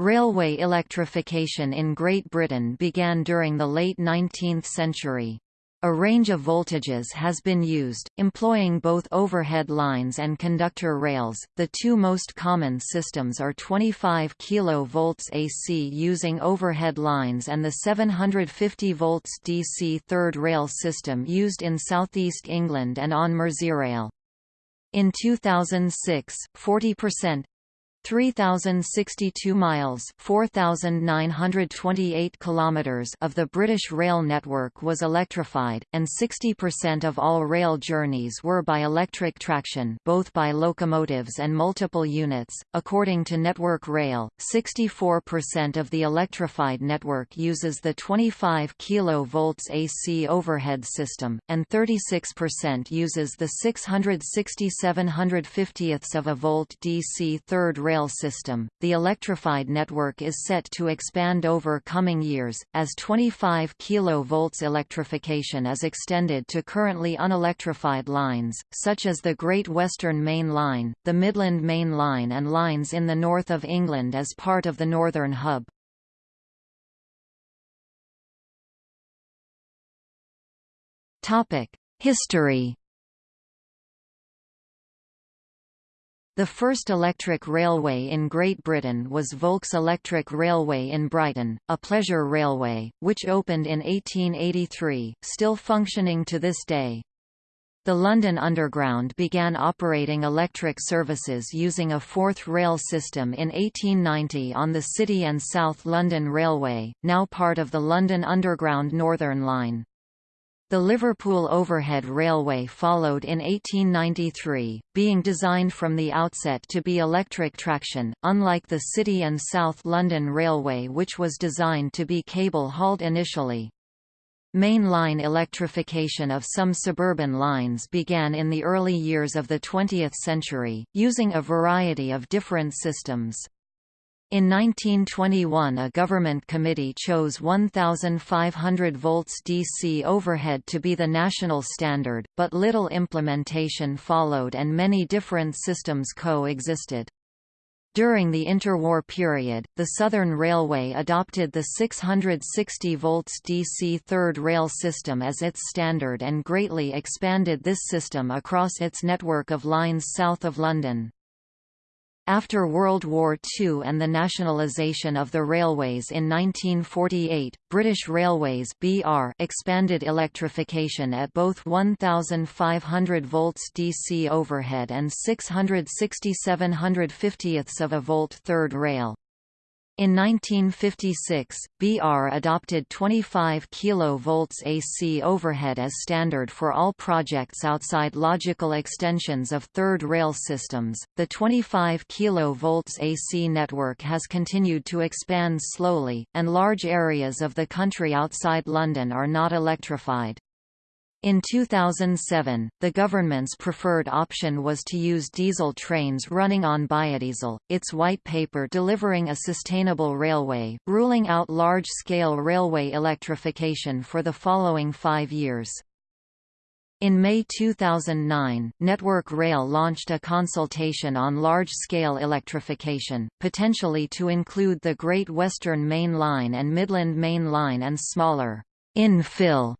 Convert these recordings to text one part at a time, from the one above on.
Railway electrification in Great Britain began during the late 19th century. A range of voltages has been used, employing both overhead lines and conductor rails. The two most common systems are 25 kV AC using overhead lines and the 750 volts DC third rail system used in southeast England and on Merseyrail. In 2006, 40% 3062 miles 4928 kilometers of the British rail network was electrified and 60% of all rail journeys were by electric traction both by locomotives and multiple units. According to Network Rail 64% of the electrified network uses the 25 kV AC overhead system and 36% uses the 660 750 of a volt DC third rail rail system. The electrified network is set to expand over coming years, as 25 kV electrification is extended to currently unelectrified lines, such as the Great Western Main Line, the Midland Main Line and lines in the north of England as part of the Northern Hub. History The first electric railway in Great Britain was Volks Electric Railway in Brighton, a pleasure railway, which opened in 1883, still functioning to this day. The London Underground began operating electric services using a fourth rail system in 1890 on the City and South London Railway, now part of the London Underground Northern Line. The Liverpool Overhead Railway followed in 1893, being designed from the outset to be electric traction, unlike the City and South London Railway which was designed to be cable-hauled initially. Main line electrification of some suburban lines began in the early years of the 20th century, using a variety of different systems. In 1921 a government committee chose 1,500 volts DC overhead to be the national standard, but little implementation followed and many different systems co-existed. During the interwar period, the Southern Railway adopted the 660 volts DC third rail system as its standard and greatly expanded this system across its network of lines south of London. After World War II and the nationalisation of the railways in 1948, British Railways (BR) expanded electrification at both 1,500 volts DC overhead and 660 750 of a volt third rail. In 1956, BR adopted 25 kV AC overhead as standard for all projects outside logical extensions of third rail systems. The 25 kV AC network has continued to expand slowly, and large areas of the country outside London are not electrified. In 2007, the government's preferred option was to use diesel trains running on biodiesel, its white paper delivering a sustainable railway, ruling out large-scale railway electrification for the following five years. In May 2009, Network Rail launched a consultation on large-scale electrification, potentially to include the Great Western Main Line and Midland Main Line and smaller infill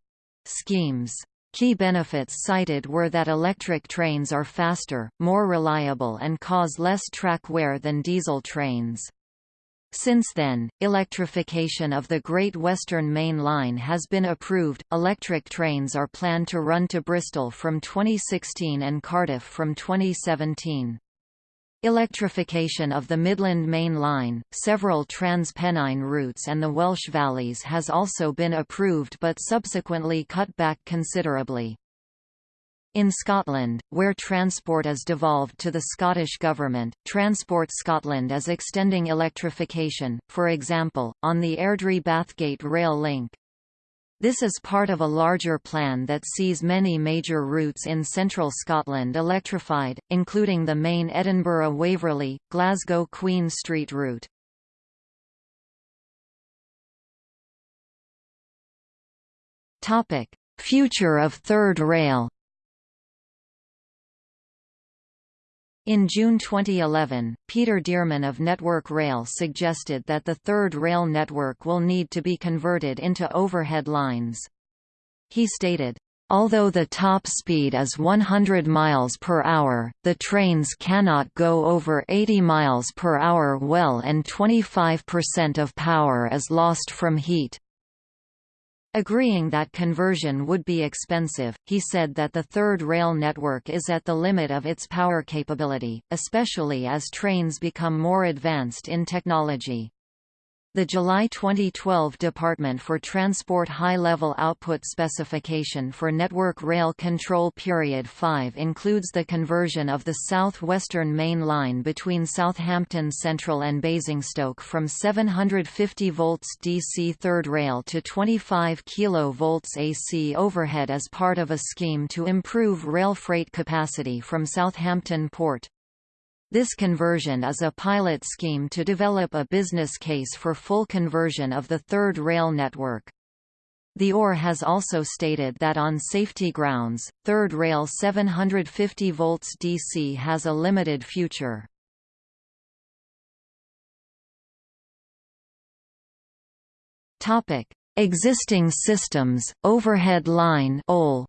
schemes. Key benefits cited were that electric trains are faster, more reliable and cause less track wear than diesel trains. Since then, electrification of the Great Western Main Line has been approved. Electric trains are planned to run to Bristol from 2016 and Cardiff from 2017. Electrification of the Midland Main Line, several Trans-Pennine routes and the Welsh Valleys has also been approved but subsequently cut back considerably. In Scotland, where transport is devolved to the Scottish Government, Transport Scotland is extending electrification, for example, on the Airdrie-Bathgate rail link. This is part of a larger plan that sees many major routes in central Scotland electrified, including the main Edinburgh-Waverley, Glasgow-Queen Street route. Future of third rail In June 2011, Peter Dearman of Network Rail suggested that the third rail network will need to be converted into overhead lines. He stated, Although the top speed is 100 miles per hour, the trains cannot go over 80 miles per hour well and 25% of power is lost from heat. Agreeing that conversion would be expensive, he said that the third rail network is at the limit of its power capability, especially as trains become more advanced in technology. The July 2012 Department for Transport High-Level Output Specification for Network Rail Control Period 5 includes the conversion of the South Western Main Line between Southampton Central and Basingstoke from 750 volts DC third rail to 25 kV AC overhead as part of a scheme to improve rail freight capacity from Southampton Port. This conversion is a pilot scheme to develop a business case for full conversion of the third rail network. The OR has also stated that on safety grounds, third rail 750 volts DC has a limited future. Topic: Existing systems, overhead line OL.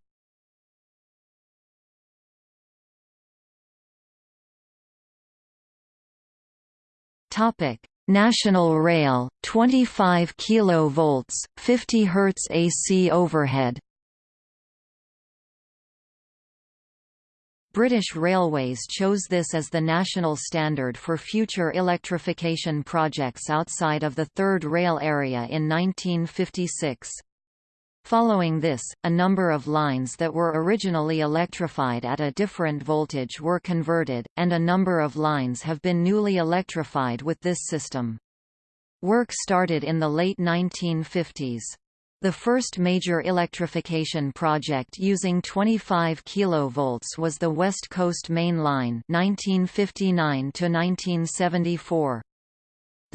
Topic: National Rail, 25 kV, 50 Hz AC overhead. British Railways chose this as the national standard for future electrification projects outside of the third rail area in 1956. Following this, a number of lines that were originally electrified at a different voltage were converted, and a number of lines have been newly electrified with this system. Work started in the late 1950s. The first major electrification project using 25 kV was the West Coast Main Line 1959 -1974.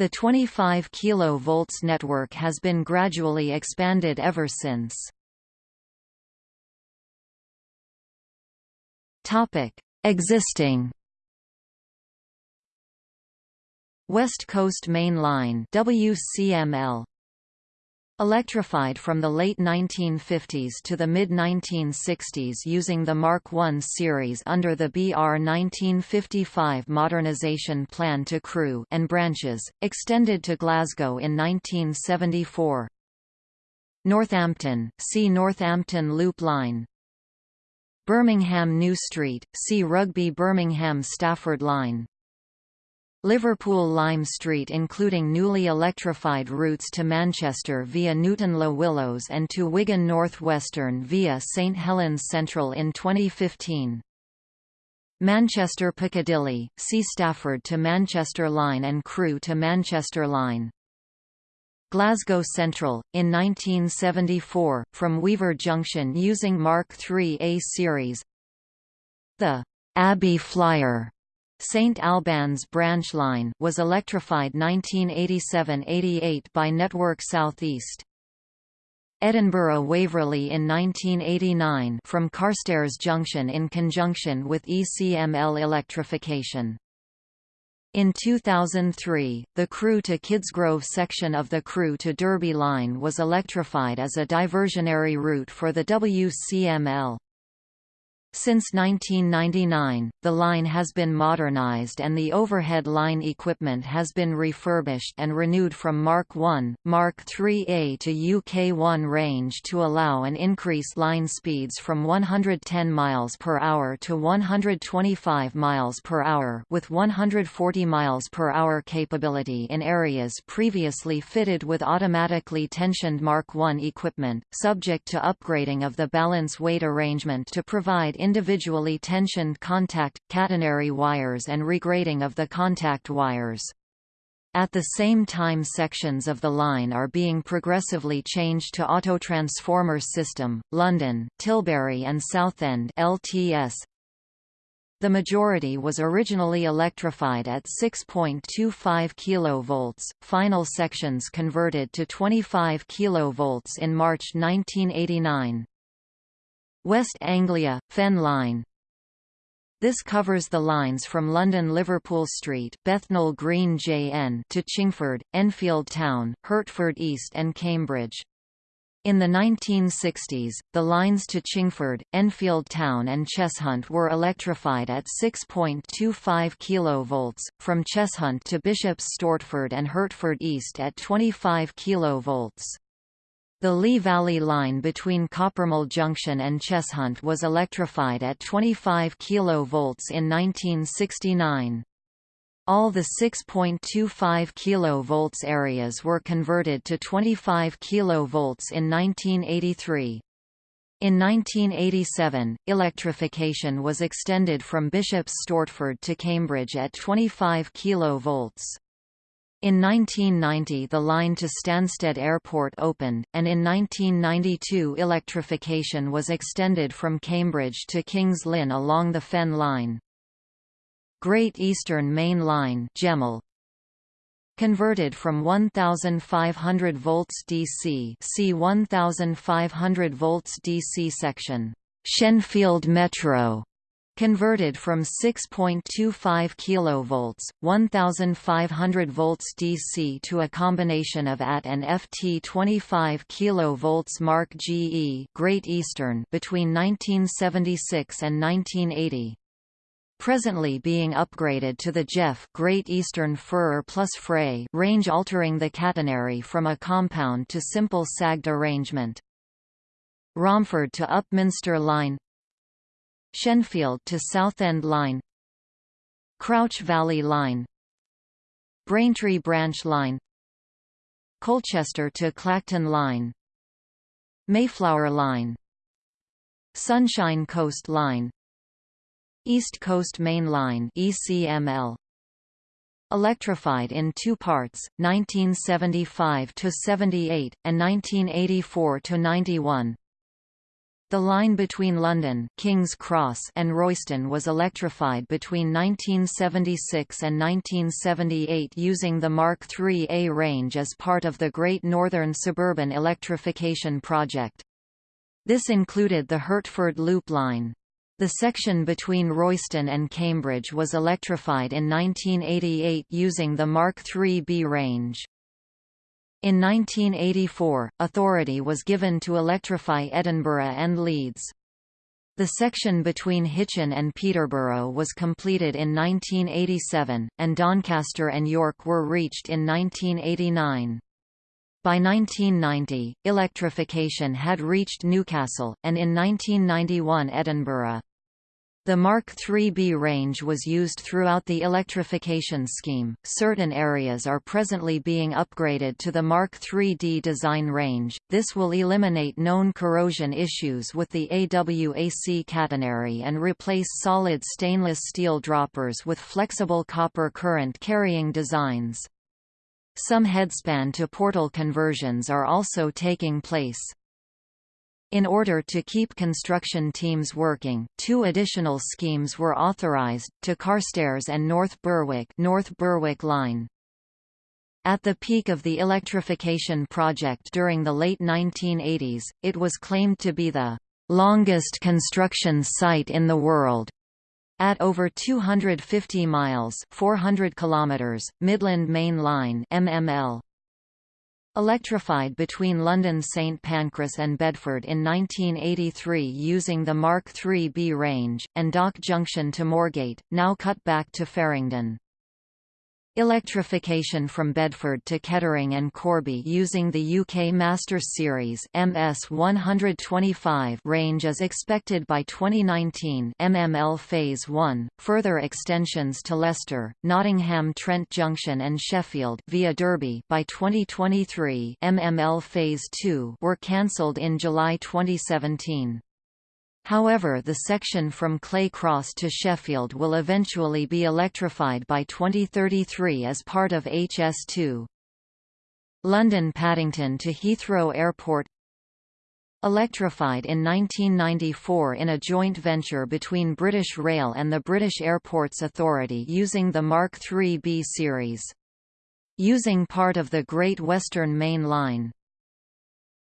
The 25 kV network has been gradually expanded ever since. Topic: Existing West Coast Main Line WCML Electrified from the late 1950s to the mid-1960s using the Mark I series under the BR 1955 modernization plan to Crewe and branches, extended to Glasgow in 1974. Northampton, see Northampton Loop Line Birmingham New Street, see Rugby Birmingham Stafford Line Liverpool Lime Street including newly electrified routes to Manchester via Newton Le Willows and to Wigan North Western via St Helens Central in 2015. Manchester Piccadilly, see Stafford to Manchester Line and Crewe to Manchester Line. Glasgow Central, in 1974, from Weaver Junction using Mark III A series. The Abbey Flyer St Albans branch line was electrified 1987–88 by Network South East. Edinburgh Waverley in 1989 from Carstairs Junction in conjunction with ECML electrification. In 2003, the Crewe to Kidsgrove section of the Crewe to Derby line was electrified as a diversionary route for the WCML. Since 1999, the line has been modernized and the overhead line equipment has been refurbished and renewed from Mark 1, Mark 3A to UK1 range to allow an increased line speeds from 110 miles per hour to 125 miles per hour with 140 miles per hour capability in areas previously fitted with automatically tensioned Mark 1 equipment, subject to upgrading of the balance weight arrangement to provide individually tensioned contact, catenary wires and regrading of the contact wires. At the same time sections of the line are being progressively changed to autotransformer system, London, Tilbury and Southend LTS. The majority was originally electrified at 6.25 kV, final sections converted to 25 kV in March 1989. West Anglia, Fen Line This covers the lines from London Liverpool Street Bethnal Green JN to Chingford, Enfield Town, Hertford East and Cambridge. In the 1960s, the lines to Chingford, Enfield Town and Cheshunt were electrified at 6.25 kV, from Cheshunt to Bishops Stortford and Hertford East at 25 kV. The Lee Valley line between Coppermill Junction and Cheshunt was electrified at 25 kV in 1969. All the 6.25 kV areas were converted to 25 kV in 1983. In 1987, electrification was extended from Bishops Stortford to Cambridge at 25 kV. In 1990 the line to Stansted Airport opened, and in 1992 electrification was extended from Cambridge to Kings Lynn along the Fen Line. Great Eastern Main Line GEML, converted from 1500 volts DC see 1500 volts DC section Shenfield Metro converted from 6.25 kV, 1500 volts DC to a combination of AT and FT 25 kV Mark GE Great Eastern between 1976 and 1980 presently being upgraded to the GEFF Great Eastern Furrer plus Frey range altering the catenary from a compound to simple sagged arrangement. Romford to Upminster Line Shenfield to Southend Line Crouch Valley Line Braintree Branch Line Colchester to Clacton Line Mayflower Line Sunshine Coast Line East Coast Main Line ECML Electrified in two parts 1975 to 78 and 1984 to 91 the line between London King's Cross and Royston was electrified between 1976 and 1978 using the Mark III-A range as part of the Great Northern Suburban Electrification Project. This included the Hertford Loop Line. The section between Royston and Cambridge was electrified in 1988 using the Mark III-B range. In 1984, authority was given to electrify Edinburgh and Leeds. The section between Hitchin and Peterborough was completed in 1987, and Doncaster and York were reached in 1989. By 1990, electrification had reached Newcastle, and in 1991 Edinburgh. The Mark III-B range was used throughout the electrification scheme. Certain areas are presently being upgraded to the Mark III-D design range. This will eliminate known corrosion issues with the AWAC catenary and replace solid stainless steel droppers with flexible copper current carrying designs. Some headspan to portal conversions are also taking place. In order to keep construction teams working, two additional schemes were authorized, to Carstairs and North Berwick, North Berwick Line. At the peak of the electrification project during the late 1980s, it was claimed to be the longest construction site in the world. At over 250 miles 400 kilometers, Midland Main Line MML, Electrified between London St Pancras and Bedford in 1983 using the Mark III-B range, and Dock Junction to Moorgate, now cut back to Farringdon. Electrification from Bedford to Kettering and Corby using the UK Masters Series MS-125 range is expected by 2019 MML Phase 1. Further extensions to Leicester, Nottingham Trent Junction and Sheffield via Derby by 2023 MML Phase 2 were cancelled in July 2017. However the section from Clay Cross to Sheffield will eventually be electrified by 2033 as part of HS2. London Paddington to Heathrow Airport Electrified in 1994 in a joint venture between British Rail and the British Airports Authority using the Mark III-B series. Using part of the Great Western Main Line,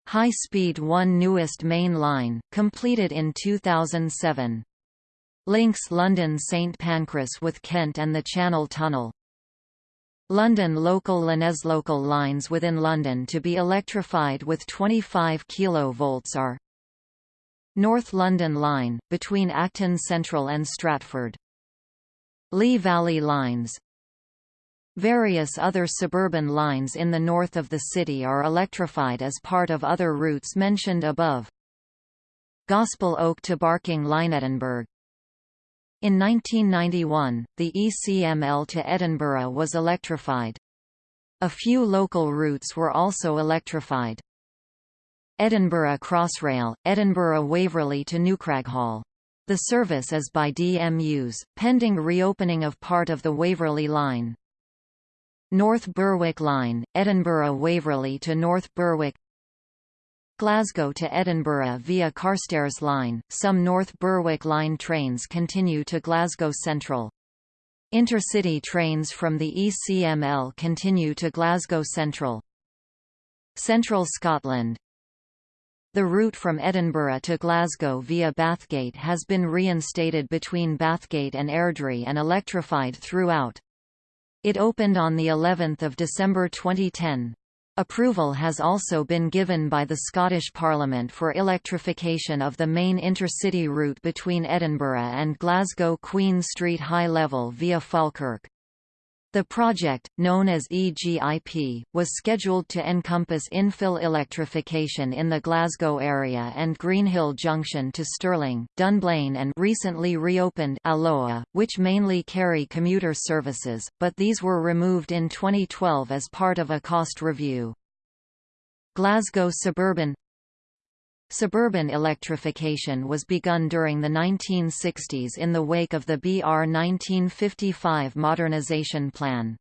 High Speed 1 newest main line, completed in 2007. Links London St Pancras with Kent and the Channel Tunnel. London local local lines within London to be electrified with 25 kV are North London Line, between Acton Central and Stratford. Lee Valley Lines Various other suburban lines in the north of the city are electrified as part of other routes mentioned above. Gospel Oak to Barking Line Edinburgh in 1991, the ECML to Edinburgh was electrified. A few local routes were also electrified. Edinburgh Crossrail, Edinburgh Waverley to Newcraighall. The service is by DMUs, pending reopening of part of the Waverley line. North Berwick Line, Edinburgh Waverley to North Berwick Glasgow to Edinburgh via Carstairs Line, some North Berwick Line trains continue to Glasgow Central. Intercity trains from the ECML continue to Glasgow Central. Central Scotland The route from Edinburgh to Glasgow via Bathgate has been reinstated between Bathgate and Airdrie and electrified throughout. It opened on the 11th of December 2010. Approval has also been given by the Scottish Parliament for electrification of the main intercity route between Edinburgh and Glasgow Queen Street High Level via Falkirk. The project, known as EGIP, was scheduled to encompass infill electrification in the Glasgow area and Greenhill Junction to Stirling, Dunblane and recently reopened Alloa, which mainly carry commuter services, but these were removed in 2012 as part of a cost review. Glasgow Suburban Suburban electrification was begun during the 1960s in the wake of the BR 1955 modernization plan.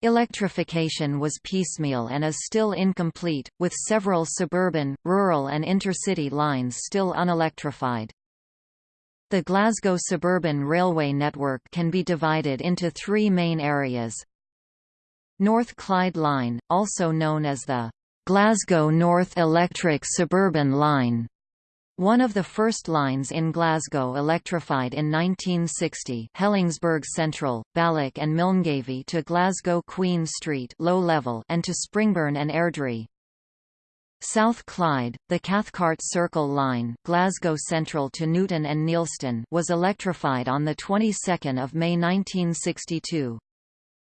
Electrification was piecemeal and is still incomplete, with several suburban, rural and intercity lines still unelectrified. The Glasgow suburban railway network can be divided into three main areas. North Clyde Line, also known as the Glasgow North Electric Suburban Line, one of the first lines in Glasgow electrified in 1960 Helensburgh Central, Balloch and Milngavie to Glasgow Queen Street low level and to Springburn and Airdrie. South Clyde, the Cathcart Circle Line Glasgow Central to Newton and Neilston was electrified on the 22nd of May 1962.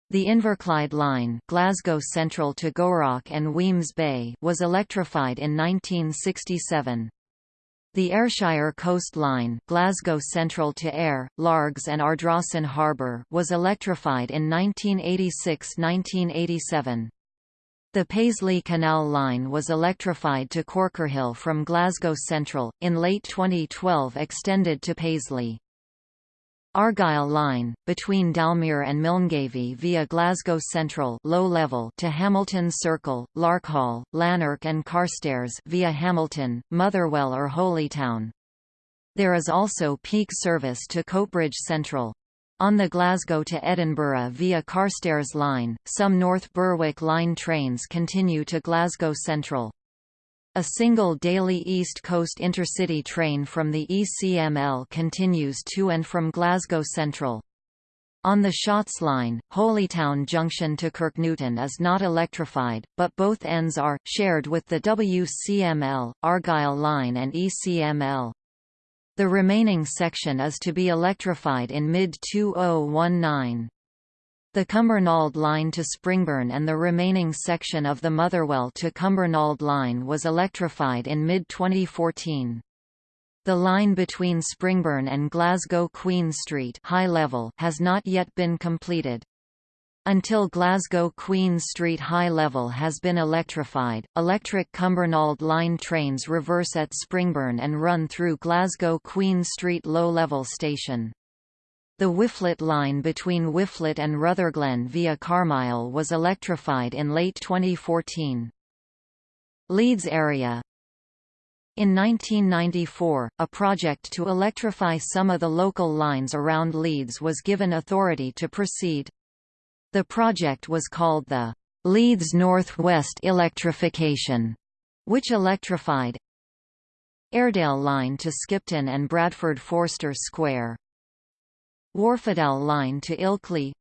The Inverclyde Line Glasgow Central to Gourock and Wemyss Bay was electrified in 1967. The Ayrshire Coast Line Glasgow Central to Ayr, Largs and Ardrossan Harbour was electrified in 1986–1987. The Paisley Canal Line was electrified to Corkerhill from Glasgow Central, in late 2012 extended to Paisley. Argyll Line, between Dalmuir and Milngavie via Glasgow Central low level to Hamilton Circle, Larkhall, Lanark and Carstairs via Hamilton, Motherwell or Holytown. There is also peak service to Coatbridge Central. On the Glasgow to Edinburgh via Carstairs Line, some North Berwick Line trains continue to Glasgow Central. A single daily East Coast intercity train from the ECML continues to and from Glasgow Central. On the Shotts Line, Holytown Junction to Kirknewton is not electrified, but both ends are, shared with the WCML, Argyll Line and ECML. The remaining section is to be electrified in mid-2019. The Cumbernauld Line to Springburn and the remaining section of the Motherwell to Cumbernauld Line was electrified in mid-2014. The line between Springburn and Glasgow Queen Street high level has not yet been completed. Until Glasgow Queen Street High Level has been electrified, electric Cumbernauld Line trains reverse at Springburn and run through Glasgow Queen Street Low Level Station. The Whifflet line between Whifflet and Rutherglen via Carmyle was electrified in late 2014. Leeds area in 1994, a project to electrify some of the local lines around Leeds was given authority to proceed. The project was called the Leeds North West Electrification, which electrified Airedale Line to Skipton and Bradford Forster Square, Wharfedale Line to Ilkley.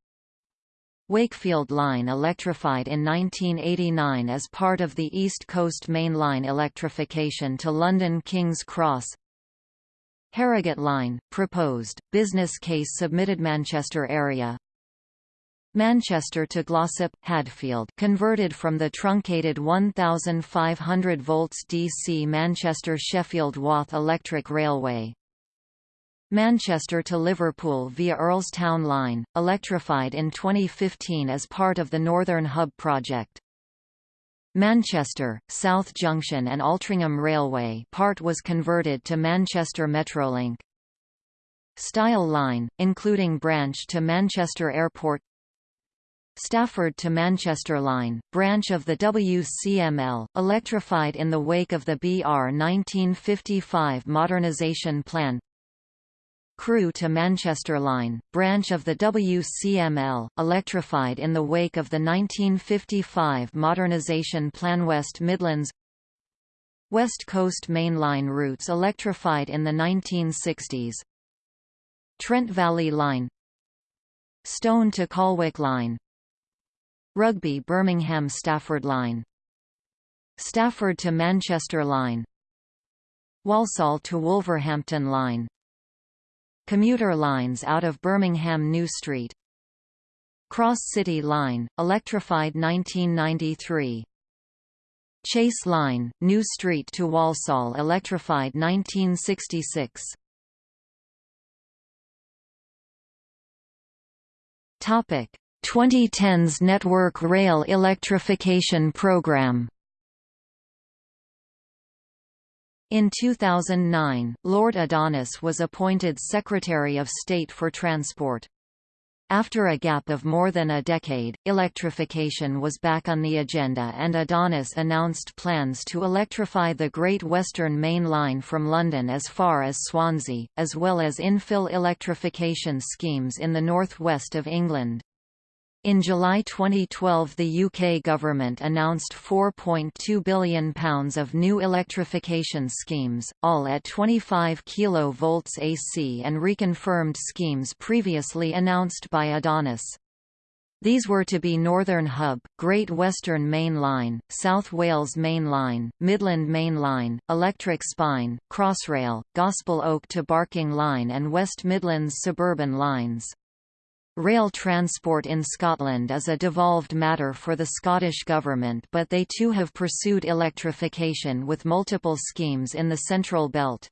Wakefield Line electrified in 1989 as part of the East Coast Main Line electrification to London King's Cross. Harrogate Line, proposed, business case submitted Manchester area. Manchester to Glossop, Hadfield converted from the truncated 1,500 volts DC Manchester Sheffield Wath Electric Railway Manchester to Liverpool via Earlstown Line, electrified in 2015 as part of the Northern Hub project. Manchester, South Junction and Altrincham Railway part was converted to Manchester Metrolink. Styal Line, including branch to Manchester Airport Stafford to Manchester Line, branch of the WCML, electrified in the wake of the BR 1955 modernisation plan Crewe to Manchester Line, branch of the WCML, electrified in the wake of the 1955 modernisation plan West Midlands. West Coast Main Line routes electrified in the 1960s Trent Valley Line. Stone to Colwich Line. Rugby Birmingham Stafford Line. Stafford to Manchester Line. Walsall to Wolverhampton Line Commuter lines out of Birmingham New Street. Cross City Line, electrified 1993 Chase Line, New Street to Walsall electrified 1966 Topic 2010s Network Rail Electrification Program In 2009, Lord Adonis was appointed Secretary of State for Transport. After a gap of more than a decade, electrification was back on the agenda and Adonis announced plans to electrify the Great Western Main Line from London as far as Swansea, as well as infill electrification schemes in the northwest of England. In July 2012 the UK government announced £4.2 billion of new electrification schemes, all at 25 kV AC and reconfirmed schemes previously announced by Adonis. These were to be Northern Hub, Great Western Main Line, South Wales Main Line, Midland Main Line, Electric Spine, Crossrail, Gospel Oak to Barking Line and West Midlands suburban lines. Rail transport in Scotland is a devolved matter for the Scottish Government but they too have pursued electrification with multiple schemes in the Central Belt.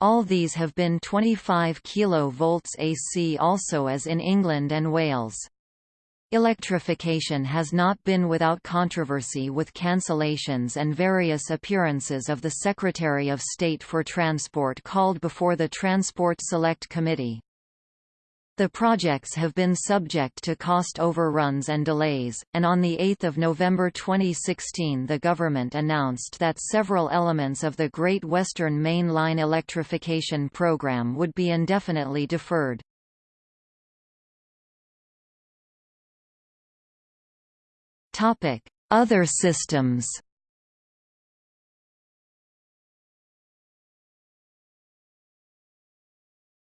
All these have been 25 kV AC also as in England and Wales. Electrification has not been without controversy with cancellations and various appearances of the Secretary of State for Transport called before the Transport Select Committee. The projects have been subject to cost overruns and delays, and on 8 November 2016 the government announced that several elements of the Great Western Main Line electrification program would be indefinitely deferred. Other systems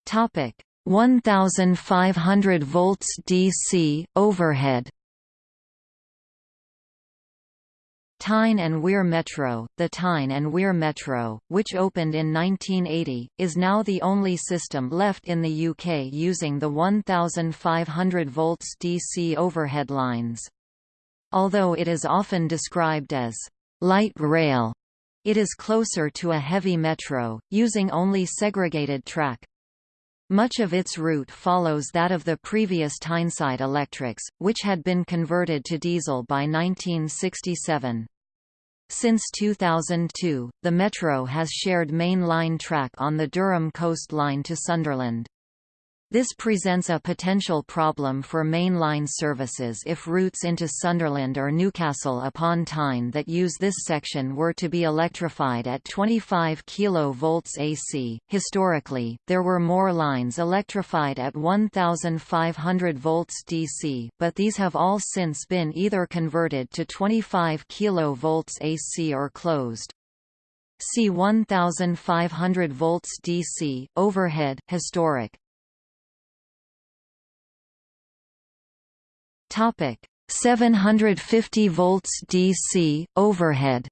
Topic 1500 volts DC overhead Tyne and Wear Metro The Tyne and Wear Metro, which opened in 1980, is now the only system left in the UK using the 1500 volts DC overhead lines. Although it is often described as light rail, it is closer to a heavy metro, using only segregated track. Much of its route follows that of the previous Tyneside Electrics, which had been converted to diesel by 1967. Since 2002, the Metro has shared main line track on the Durham Coast Line to Sunderland. This presents a potential problem for mainline services if routes into Sunderland or Newcastle upon Tyne that use this section were to be electrified at 25 kV AC. Historically, there were more lines electrified at 1500 volts DC, but these have all since been either converted to 25 kV AC or closed. See 1500 volts DC overhead historic Topic. 750 volts DC overhead.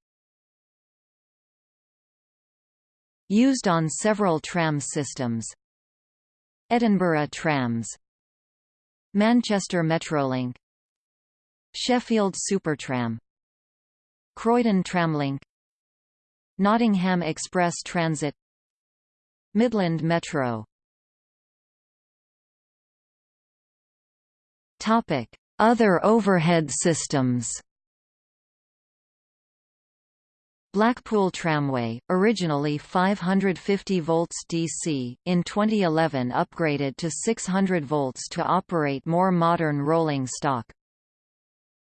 Used on several tram systems. Edinburgh trams. Manchester Metrolink. Sheffield Supertram. Croydon Tramlink. Nottingham Express Transit. Midland Metro Other overhead systems Blackpool Tramway, originally 550 volts DC, in 2011 upgraded to 600 volts to operate more modern rolling stock.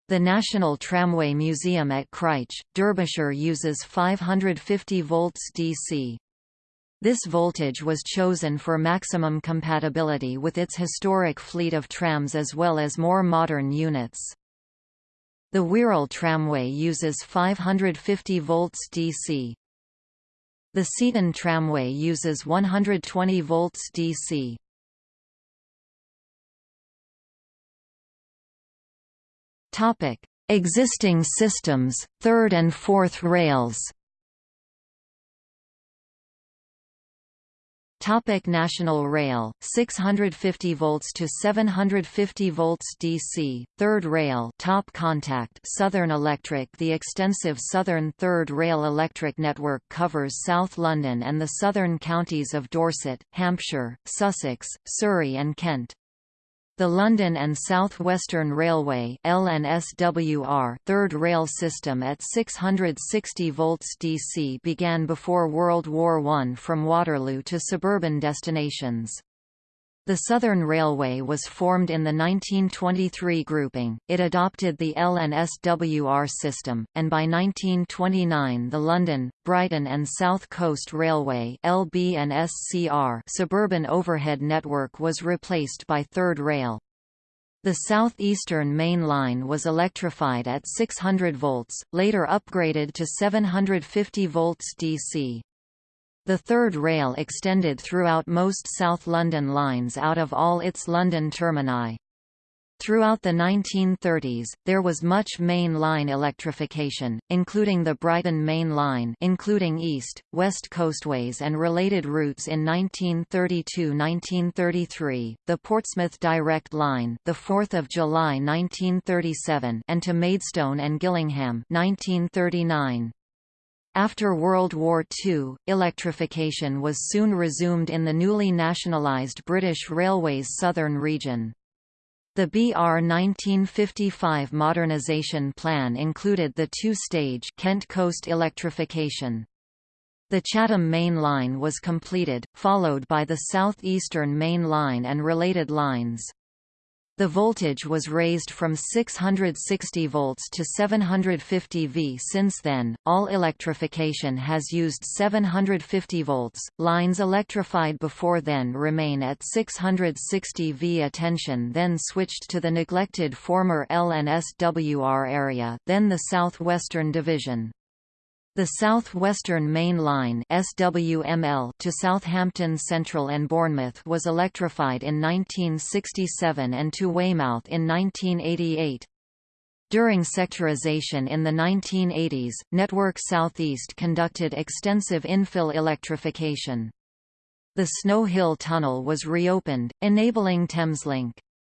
The National Tramway Museum at Crich, Derbyshire uses 550 volts DC. This voltage was chosen for maximum compatibility with its historic fleet of trams as well as more modern units. The Wirral tramway uses 550 volts DC. The Seaton tramway uses 120 volts DC. Topic: Existing systems, third and fourth rails. Topic National Rail 650 volts to 750 volts DC Third Rail Top Contact Southern Electric The extensive Southern Third Rail electric network covers South London and the southern counties of Dorset, Hampshire, Sussex, Surrey and Kent. The London and South Western Railway LNSWR third rail system at 660 volts DC began before World War I from Waterloo to suburban destinations. The Southern Railway was formed in the 1923 grouping, it adopted the LNSWR system, and by 1929 the London, Brighton and South Coast Railway suburban overhead network was replaced by Third Rail. The South Eastern Main Line was electrified at 600 volts, later upgraded to 750 volts DC. The third rail extended throughout most South London lines out of all its London termini. Throughout the 1930s, there was much main line electrification, including the Brighton Main Line including East, West Coastways and related routes in 1932–1933, the Portsmouth Direct Line the 4th of July 1937 and to Maidstone and Gillingham 1939. After World War II, electrification was soon resumed in the newly nationalised British Railways Southern region. The BR 1955 modernisation plan included the two-stage Kent Coast electrification. The Chatham Main Line was completed, followed by the South Eastern Main Line and related lines. The voltage was raised from 660 volts to 750 V. Since then, all electrification has used 750 volts. Lines electrified before then remain at 660 V. Attention then switched to the neglected former LNSWR area, then the Southwestern Division. The South Western Main Line SWML to Southampton Central and Bournemouth was electrified in 1967 and to Weymouth in 1988. During sectorisation in the 1980s, Network Southeast conducted extensive infill electrification. The Snow Hill Tunnel was reopened, enabling Thameslink.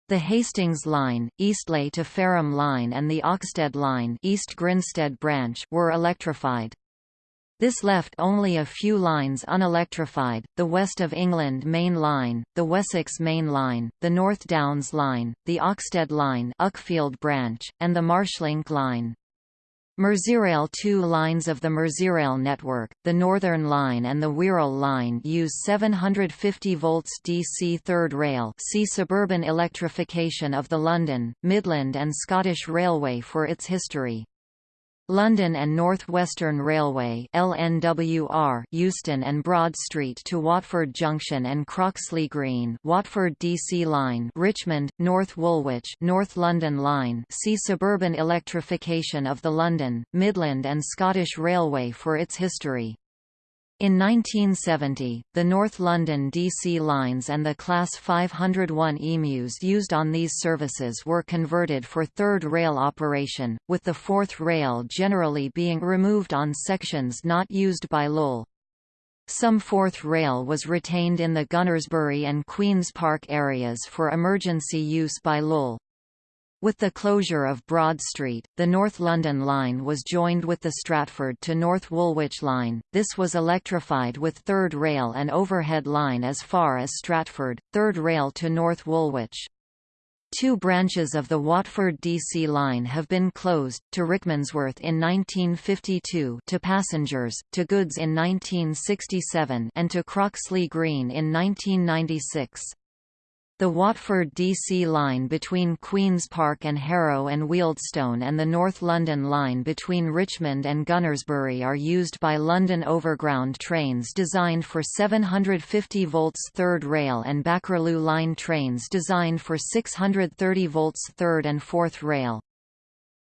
The Hastings Line, Eastleigh to Fareham Line and the Oxted Line East Grinstead branch were electrified. This left only a few lines unelectrified, the West of England Main Line, the Wessex Main Line, the North Downs Line, the Oxted Line Uckfield branch, and the Marshlink Line. Merseyrail two lines of the Merseyrail network, the Northern Line and the Wirral Line use 750 volts DC third rail see suburban electrification of the London, Midland and Scottish Railway for its history. London and North Western Railway LNWR Euston and Broad Street to Watford Junction and Croxley Green Watford DC Line Richmond, North Woolwich North London Line see Suburban electrification of the London, Midland and Scottish Railway for its history. In 1970, the North London DC lines and the Class 501 EMUs used on these services were converted for third rail operation, with the fourth rail generally being removed on sections not used by LUL. Some fourth rail was retained in the Gunnersbury and Queen's Park areas for emergency use by LUL. With the closure of Broad Street, the North London line was joined with the Stratford to North Woolwich line. This was electrified with third rail and overhead line as far as Stratford, third rail to North Woolwich. Two branches of the Watford DC line have been closed, to Rickmansworth in 1952 to passengers, to goods in 1967 and to Croxley Green in 1996. The Watford DC line between Queen's Park and Harrow and Wealdstone and the North London line between Richmond and Gunnersbury are used by London Overground trains designed for 750 volts third rail and Bakerloo line trains designed for 630 volts third and fourth rail.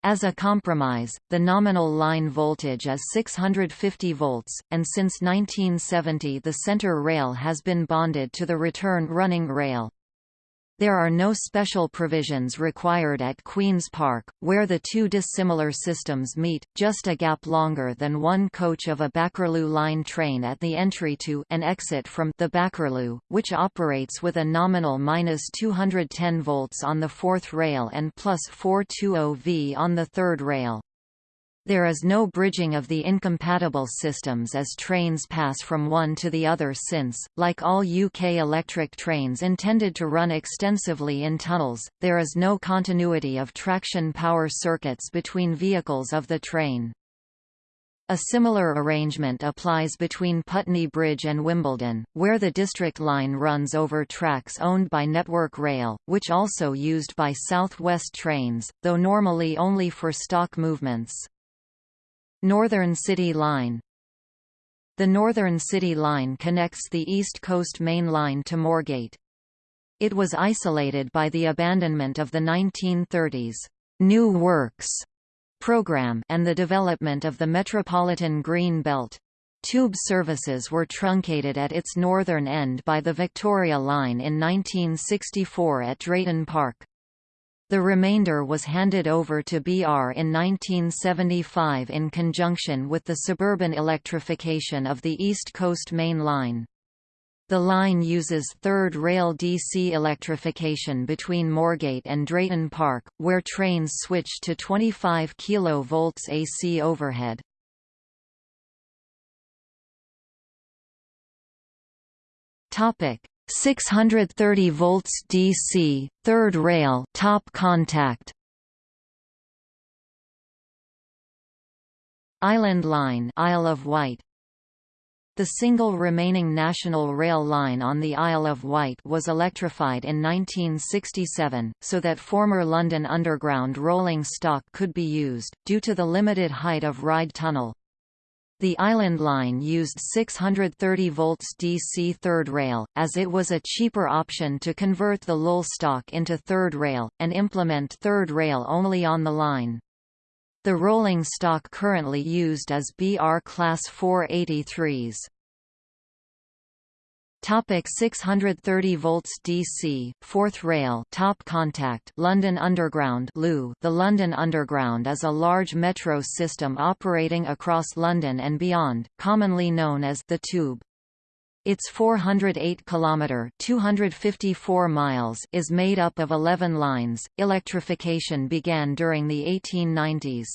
As a compromise, the nominal line voltage is 650 volts, and since 1970 the centre rail has been bonded to the return running rail. There are no special provisions required at Queen's Park, where the two dissimilar systems meet, just a gap longer than one coach of a Bakerloo line train at the entry to and exit from the Bakerloo, which operates with a nominal minus 210 volts on the fourth rail and plus 420 V on the third rail. There is no bridging of the incompatible systems as trains pass from one to the other since, like all UK electric trains intended to run extensively in tunnels, there is no continuity of traction power circuits between vehicles of the train. A similar arrangement applies between Putney Bridge and Wimbledon, where the district line runs over tracks owned by Network Rail, which also used by South West trains, though normally only for stock movements. Northern City Line The Northern City Line connects the East Coast Main Line to Moorgate. It was isolated by the abandonment of the 1930s New Works program and the development of the Metropolitan Green Belt. Tube services were truncated at its northern end by the Victoria Line in 1964 at Drayton Park. The remainder was handed over to BR in 1975 in conjunction with the suburban electrification of the East Coast Main Line. The line uses third rail DC electrification between Moorgate and Drayton Park, where trains switch to 25 kV AC overhead. Topic: 630 volts DC, third rail top contact. Island Line Isle of Wight the single remaining national rail line on the Isle of Wight was electrified in 1967, so that former London Underground rolling stock could be used, due to the limited height of Ryde Tunnel. The Island Line used 630 volts DC third rail, as it was a cheaper option to convert the LUL stock into third rail, and implement third rail only on the line. The rolling stock currently used is BR Class 483s. Topic 630 volts DC, fourth rail top contact London Underground The London Underground is a large metro system operating across London and beyond, commonly known as the Tube. Its 408 kilometer 254 miles is made up of 11 lines. Electrification began during the 1890s.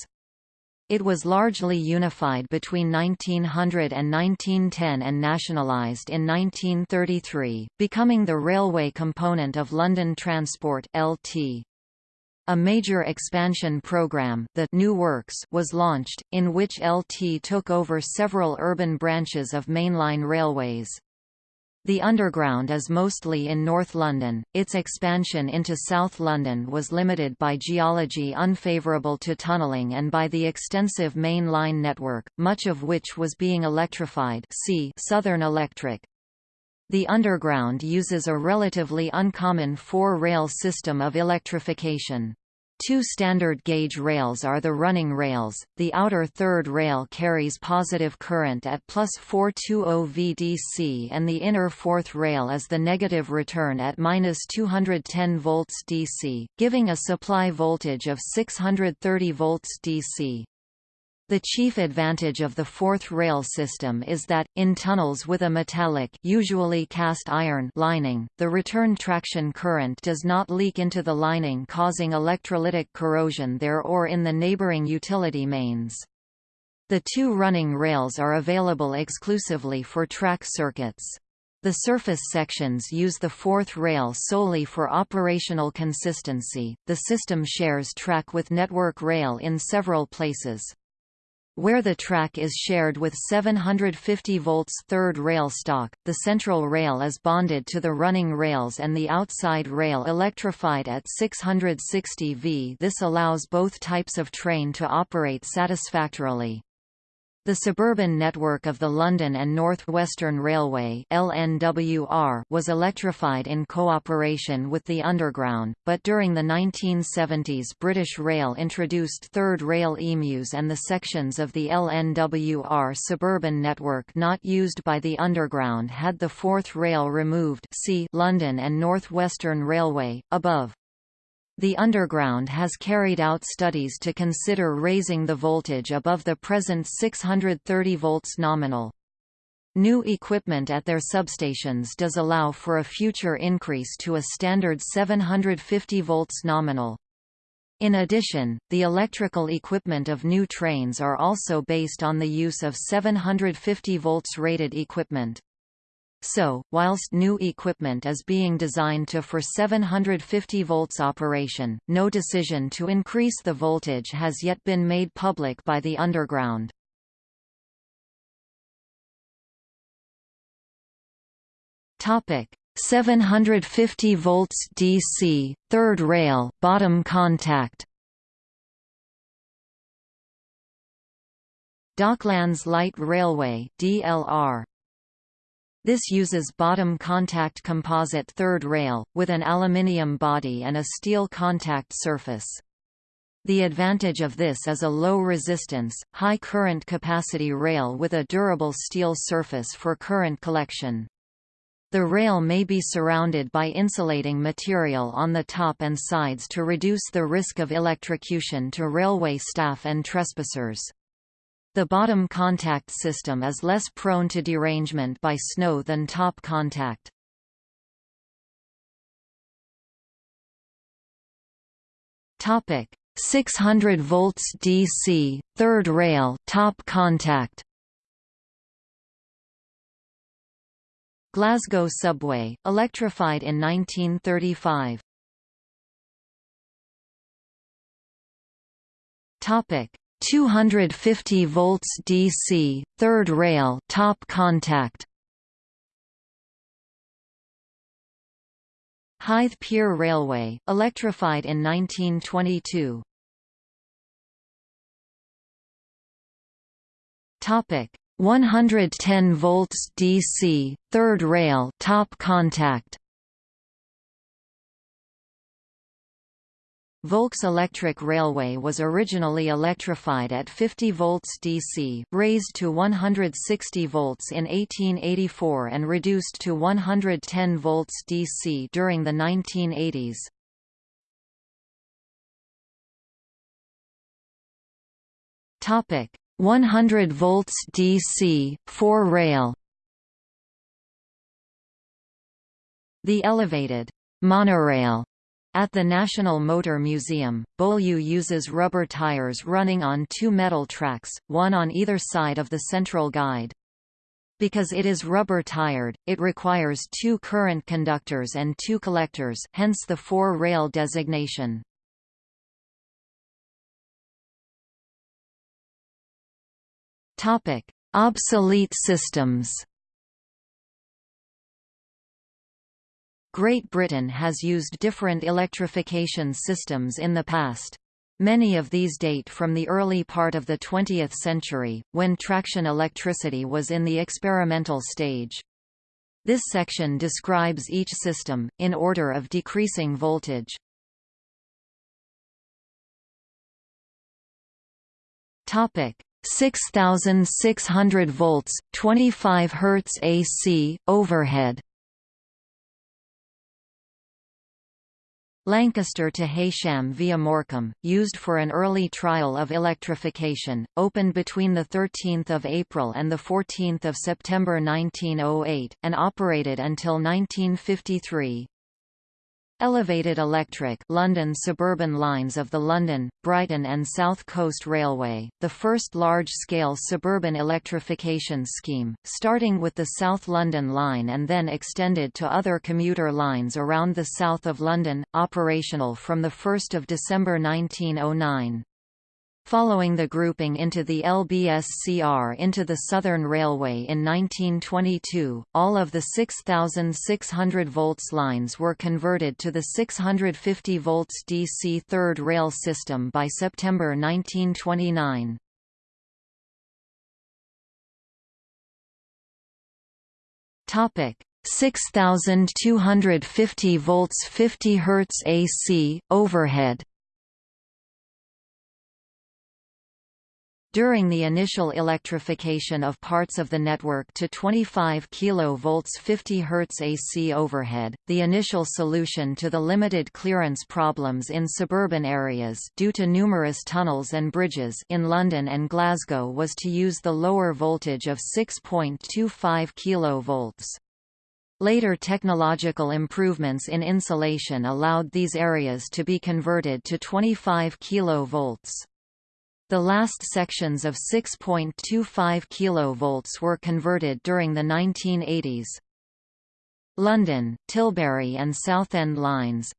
It was largely unified between 1900 and 1910 and nationalised in 1933, becoming the railway component of London Transport LT. A major expansion program the New Works was launched, in which LT took over several urban branches of mainline railways. The Underground is mostly in North London, its expansion into South London was limited by geology unfavourable to tunnelling and by the extensive main line network, much of which was being electrified see Southern Electric. The Underground uses a relatively uncommon four-rail system of electrification. Two standard gauge rails are the running rails. The outer third rail carries positive current at plus 420 VDC and the inner fourth rail is the negative return at minus 210 volts DC, giving a supply voltage of 630 volts DC. The chief advantage of the fourth rail system is that, in tunnels with a metallic usually cast iron lining, the return traction current does not leak into the lining causing electrolytic corrosion there or in the neighboring utility mains. The two running rails are available exclusively for track circuits. The surface sections use the fourth rail solely for operational consistency. The system shares track with Network Rail in several places. Where the track is shared with 750 volts third rail stock, the central rail is bonded to the running rails and the outside rail electrified at 660 V. This allows both types of train to operate satisfactorily. The suburban network of the London and North Western Railway LNWR was electrified in cooperation with the Underground, but during the 1970s British Rail introduced third rail EMUs and the sections of the LNWR suburban network not used by the Underground had the fourth rail removed see London and North Western Railway, above. The Underground has carried out studies to consider raising the voltage above the present 630 volts nominal. New equipment at their substations does allow for a future increase to a standard 750 volts nominal. In addition, the electrical equipment of new trains are also based on the use of 750 volts rated equipment. So, whilst new equipment is being designed to for 750 volts operation, no decision to increase the voltage has yet been made public by the underground. Topic: 750 volts DC, third rail, bottom contact. Docklands Light Railway (DLR) This uses bottom contact composite third rail, with an aluminium body and a steel contact surface. The advantage of this is a low resistance, high current capacity rail with a durable steel surface for current collection. The rail may be surrounded by insulating material on the top and sides to reduce the risk of electrocution to railway staff and trespassers. The bottom contact system is less prone to derangement by snow than top contact. Topic 600 volts DC, third rail, top contact. Glasgow subway, electrified in 1935. Topic 250 volts DC, third rail, top contact. Hythe Pier Railway, electrified in 1922. Topic 110 volts DC, third rail, top contact. Volks Electric Railway was originally electrified at 50 volts DC, raised to 160 volts in 1884 and reduced to 110 volts DC during the 1980s. Topic: 100 volts DC, 4 rail. The elevated monorail at the National Motor Museum, Beaulieu uses rubber tires running on two metal tracks, one on either side of the central guide. Because it is rubber-tired, it requires two current conductors and two collectors hence the four-rail designation. Obsolete systems Great Britain has used different electrification systems in the past. Many of these date from the early part of the 20th century, when traction electricity was in the experimental stage. This section describes each system, in order of decreasing voltage. Topic 6600 volts 25 Hz AC overhead Lancaster to Heysham via Morecambe, used for an early trial of electrification, opened between 13 April and 14 September 1908, and operated until 1953. Elevated Electric London suburban lines of the London, Brighton and South Coast Railway, the first large-scale suburban electrification scheme, starting with the South London Line and then extended to other commuter lines around the south of London, operational from 1 December 1909. Following the grouping into the LBSCR into the Southern Railway in 1922, all of the 6,600 volts lines were converted to the 650 volts DC third rail system by September 1929. Topic 6250 volts 50 Hz AC overhead During the initial electrification of parts of the network to 25 kV 50 Hz AC overhead, the initial solution to the limited clearance problems in suburban areas due to numerous tunnels and bridges in London and Glasgow was to use the lower voltage of 6.25 kV. Later technological improvements in insulation allowed these areas to be converted to 25 kV. The last sections of 6.25 kV were converted during the 1980s. London, Tilbury and Southend lines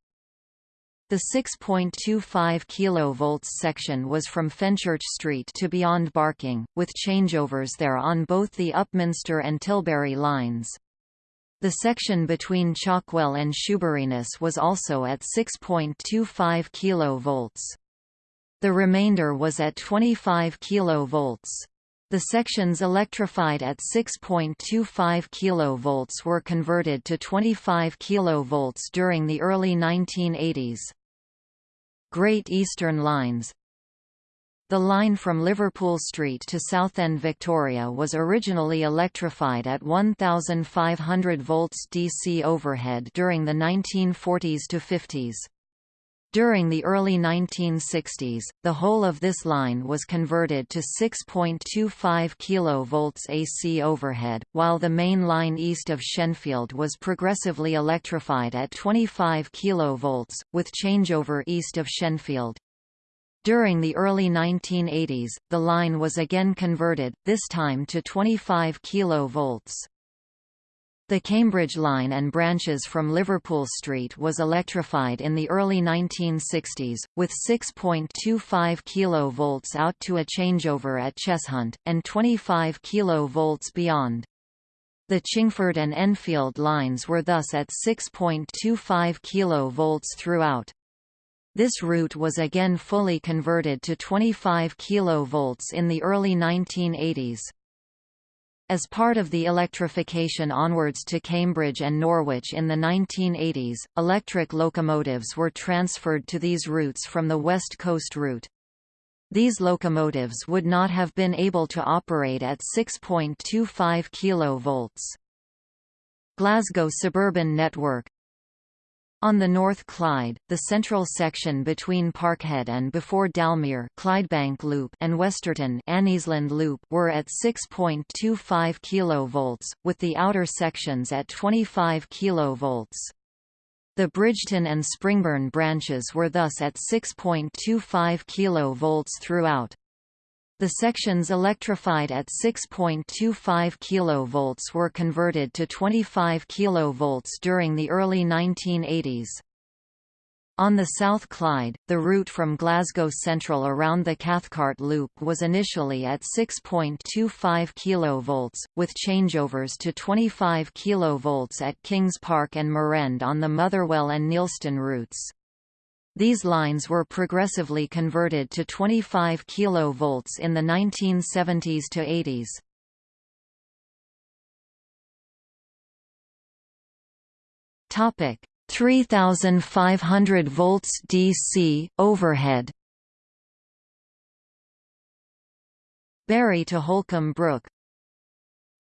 The 6.25 kV section was from Fenchurch Street to beyond Barking, with changeovers there on both the Upminster and Tilbury lines. The section between Chalkwell and Shoeburyness was also at 6.25 kV. The remainder was at 25 kV. The sections electrified at 6.25 kV were converted to 25 kV during the early 1980s. Great Eastern Lines The line from Liverpool Street to Southend Victoria was originally electrified at 1,500 volts DC overhead during the 1940s to 50s. During the early 1960s, the whole of this line was converted to 6.25 kV AC overhead, while the main line east of Shenfield was progressively electrified at 25 kV, with changeover east of Shenfield. During the early 1980s, the line was again converted, this time to 25 kV. The Cambridge Line and branches from Liverpool Street was electrified in the early 1960s, with 6.25 kV out to a changeover at Cheshunt, and 25 kV beyond. The Chingford and Enfield lines were thus at 6.25 kV throughout. This route was again fully converted to 25 kV in the early 1980s. As part of the electrification onwards to Cambridge and Norwich in the 1980s, electric locomotives were transferred to these routes from the West Coast route. These locomotives would not have been able to operate at 6.25 kV. Glasgow Suburban Network on the North Clyde, the central section between Parkhead and before Dalmuir Clydebank Loop and Westerton Anniesland Loop were at 6.25 kV, with the outer sections at 25 kV. The Bridgeton and Springburn branches were thus at 6.25 kV throughout. The sections electrified at 6.25 kV were converted to 25 kV during the early 1980s. On the South Clyde, the route from Glasgow Central around the Cathcart Loop was initially at 6.25 kV, with changeovers to 25 kV at Kings Park and Muirend on the Motherwell and Neilston routes. These lines were progressively converted to 25 kV in the 1970s to 80s. Topic 3500 volts DC overhead Bury to Holcombe Brook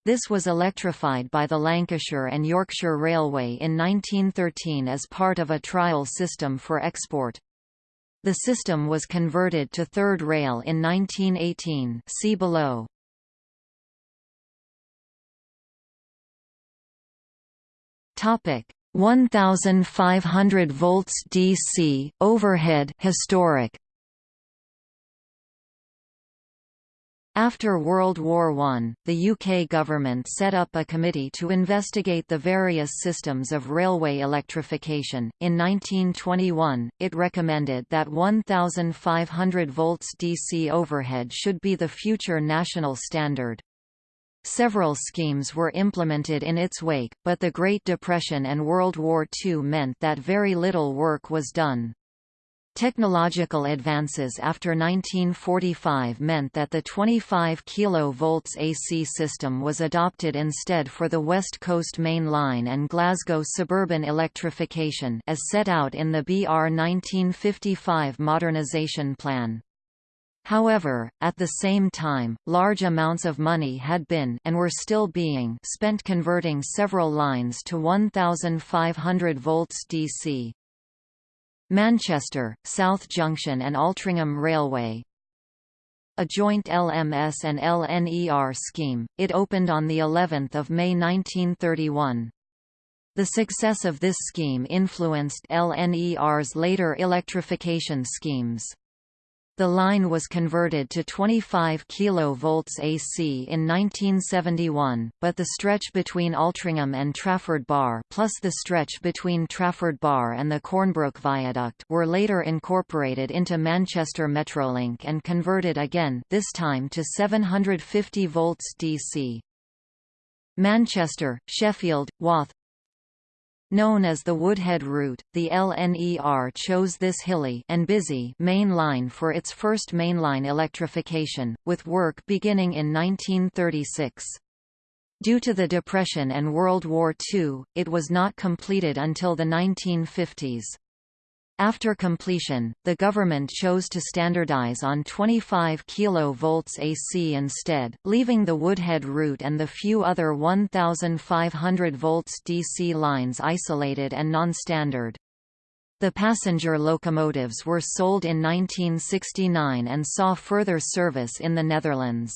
This was electrified by the Lancashire and Yorkshire Railway in 1913 as part of a trial system for export. The system was converted to third rail in 1918 see below. Topic 1500 volts DC overhead historic After World War I, the UK government set up a committee to investigate the various systems of railway electrification. In 1921, it recommended that 1500 volts DC overhead should be the future national standard. Several schemes were implemented in its wake, but the Great Depression and World War II meant that very little work was done. Technological advances after 1945 meant that the 25 kV AC system was adopted instead for the West Coast Main Line and Glasgow suburban electrification as set out in the BR 1955 modernisation plan. However, at the same time, large amounts of money had been and were still being spent converting several lines to 1500 volts DC. Manchester, South Junction and Altrincham Railway a joint LMS and LNER scheme, it opened on the 11th of May 1931. The success of this scheme influenced LNER's later electrification schemes. The line was converted to 25 kV AC in 1971, but the stretch between Altrincham and Trafford Bar plus the stretch between Trafford Bar and the Cornbrook Viaduct were later incorporated into Manchester Metrolink and converted again this time to 750 volts DC. Manchester, Sheffield, Wath, Known as the Woodhead route, the LNER chose this hilly and busy main line for its first mainline electrification, with work beginning in 1936. Due to the Depression and World War II, it was not completed until the 1950s. After completion, the government chose to standardize on 25 kV AC instead, leaving the Woodhead route and the few other 1500 volts DC lines isolated and non-standard. The passenger locomotives were sold in 1969 and saw further service in the Netherlands.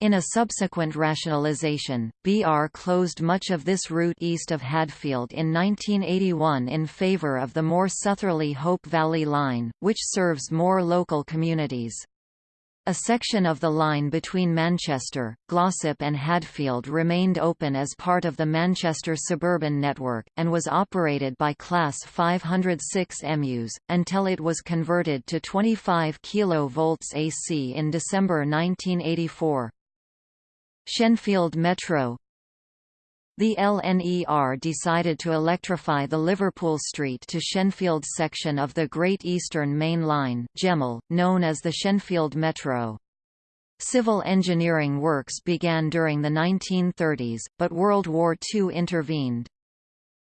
In a subsequent rationalisation, BR closed much of this route east of Hadfield in 1981 in favour of the more southerly Hope Valley Line, which serves more local communities. A section of the line between Manchester, Glossop and Hadfield remained open as part of the Manchester suburban network, and was operated by Class 506 MUs, until it was converted to 25 kV AC in December 1984. Shenfield Metro The LNER decided to electrify the Liverpool Street to Shenfield section of the Great Eastern Main Line GEMEL, known as the Shenfield Metro. Civil engineering works began during the 1930s, but World War II intervened.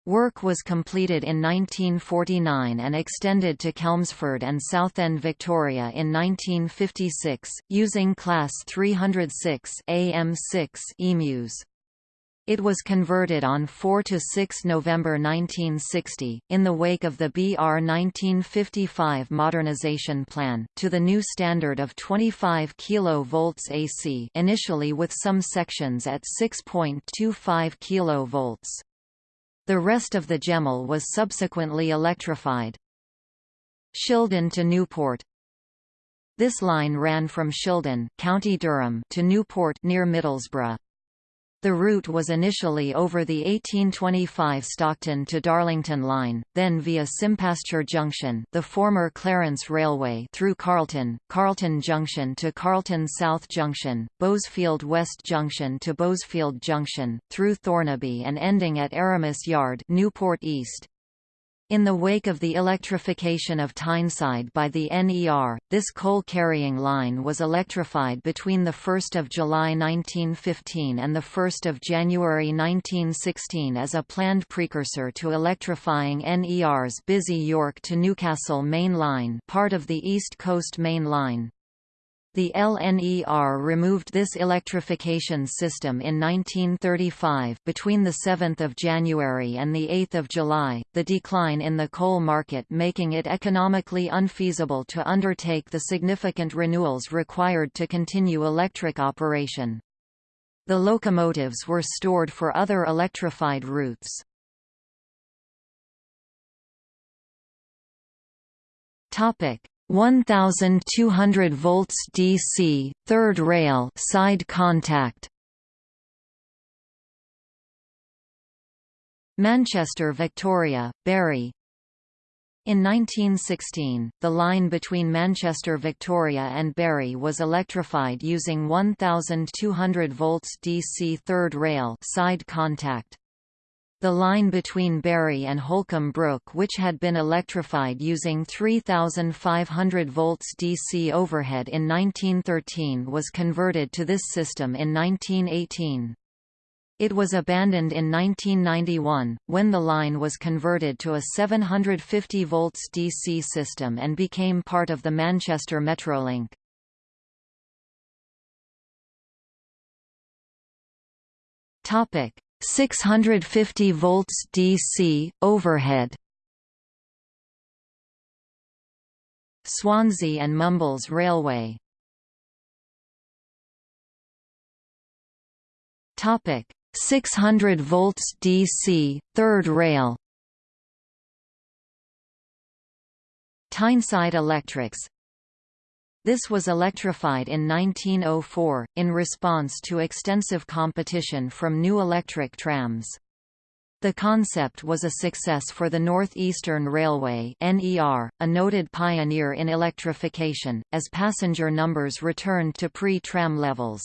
Work was completed in 1949 and extended to Chelmsford and Southend Victoria in 1956, using Class 306 AM6 EMUs. It was converted on 4–6 November 1960, in the wake of the BR 1955 modernisation plan, to the new standard of 25 kV AC initially with some sections at 6.25 kV. The rest of the Gemel was subsequently electrified. Shildon to Newport This line ran from Shildon, County Durham to Newport near Middlesbrough. The route was initially over the 1825 Stockton to Darlington line, then via Simpasture Junction the former Clarence Railway through Carlton, Carlton Junction to Carlton South Junction, Bowesfield West Junction to Bowesfield Junction, through Thornaby and ending at Erimus Yard Newport East. In the wake of the electrification of Tyneside by the NER, this coal-carrying line was electrified between 1 July 1915 and 1 January 1916 as a planned precursor to electrifying NER's busy York to Newcastle Main Line part of the East Coast Main Line. The LNER removed this electrification system in 1935 between the 7th of January and the 8th of July, the decline in the coal market making it economically unfeasible to undertake the significant renewals required to continue electric operation. The locomotives were stored for other electrified routes. Topic: 1200 volts DC, third rail side contact. Manchester Victoria, Bury In 1916, the line between Manchester Victoria and Bury was electrified using 1200 volts DC third rail side contact. The line between Bury and Holcombe Brook which had been electrified using 3500 volts DC overhead in 1913 was converted to this system in 1918. It was abandoned in 1991, when the line was converted to a 750 volts DC system and became part of the Manchester Metrolink. Topic: 650 volts DC overhead. Swansea and Mumbles Railway. Topic 600 volts DC third rail. Tyneside Electrics this was electrified in 1904, in response to extensive competition from new electric trams. The concept was a success for the Northeastern Railway NER, a noted pioneer in electrification, as passenger numbers returned to pre-tram levels.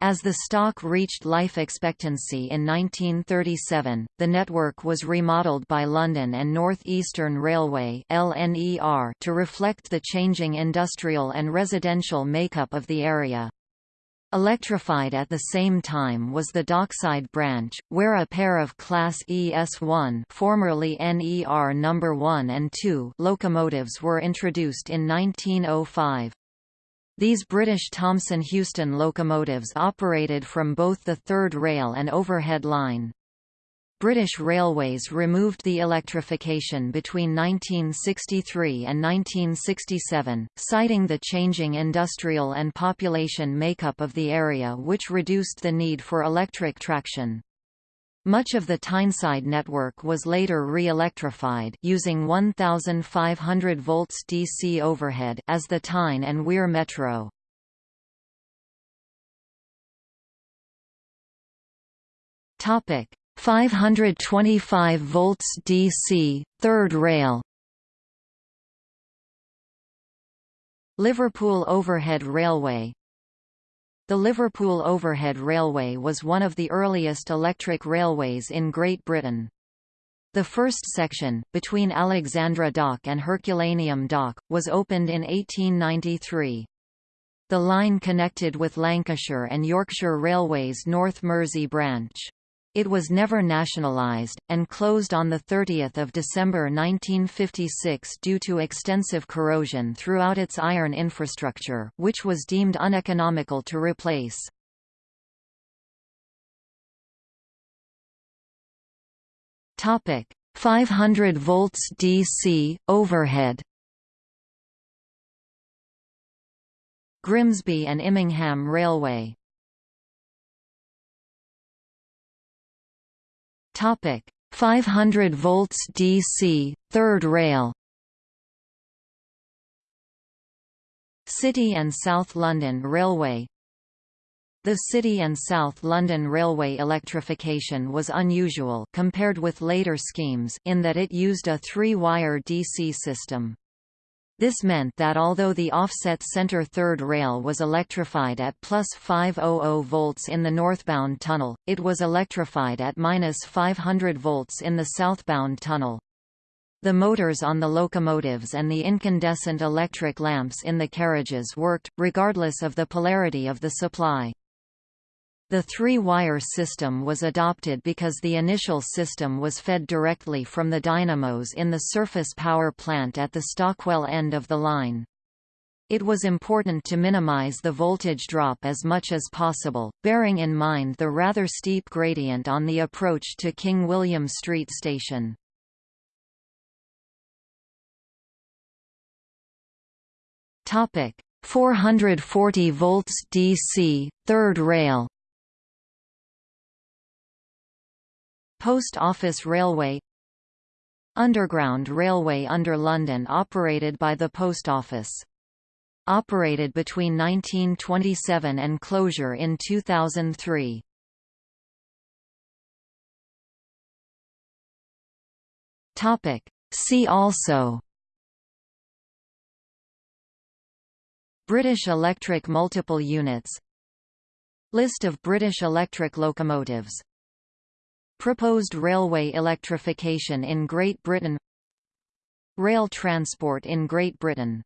As the stock reached life expectancy in 1937, the network was remodeled by London and North Eastern Railway LNER to reflect the changing industrial and residential makeup of the area. Electrified at the same time was the Dockside branch, where a pair of Class ES1 formerly NER No. 1 and 2 locomotives were introduced in 1905. These British Thomson Houston locomotives operated from both the third rail and overhead line. British Railways removed the electrification between 1963 and 1967, citing the changing industrial and population makeup of the area which reduced the need for electric traction. Much of the Tyneside network was later re-electrified using 1500 volts DC overhead as the Tyne and Wear Metro. Topic 525 volts DC third rail Liverpool Overhead Railway the Liverpool Overhead Railway was one of the earliest electric railways in Great Britain. The first section, between Alexandra Dock and Herculaneum Dock, was opened in 1893. The line connected with Lancashire and Yorkshire Railways North Mersey branch. It was never nationalised, and closed on 30 December 1956 due to extensive corrosion throughout its iron infrastructure, which was deemed uneconomical to replace. Topic 500 volts DC overhead. Grimsby and Immingham Railway Topic. 500 volts DC third rail. City and South London Railway. The City and South London Railway electrification was unusual compared with later schemes in that it used a three-wire DC system. This meant that although the offset center third rail was electrified at plus 500 volts in the northbound tunnel, it was electrified at minus 500 volts in the southbound tunnel. The motors on the locomotives and the incandescent electric lamps in the carriages worked, regardless of the polarity of the supply. The three-wire system was adopted because the initial system was fed directly from the dynamos in the surface power plant at the Stockwell end of the line. It was important to minimize the voltage drop as much as possible, bearing in mind the rather steep gradient on the approach to King William Street station. Topic 440 volts DC, third rail. Post Office Railway Underground railway under London operated by the Post Office operated between 1927 and closure in 2003. Topic. See also British Electric multiple units List of British Electric locomotives Proposed railway electrification in Great Britain Rail transport in Great Britain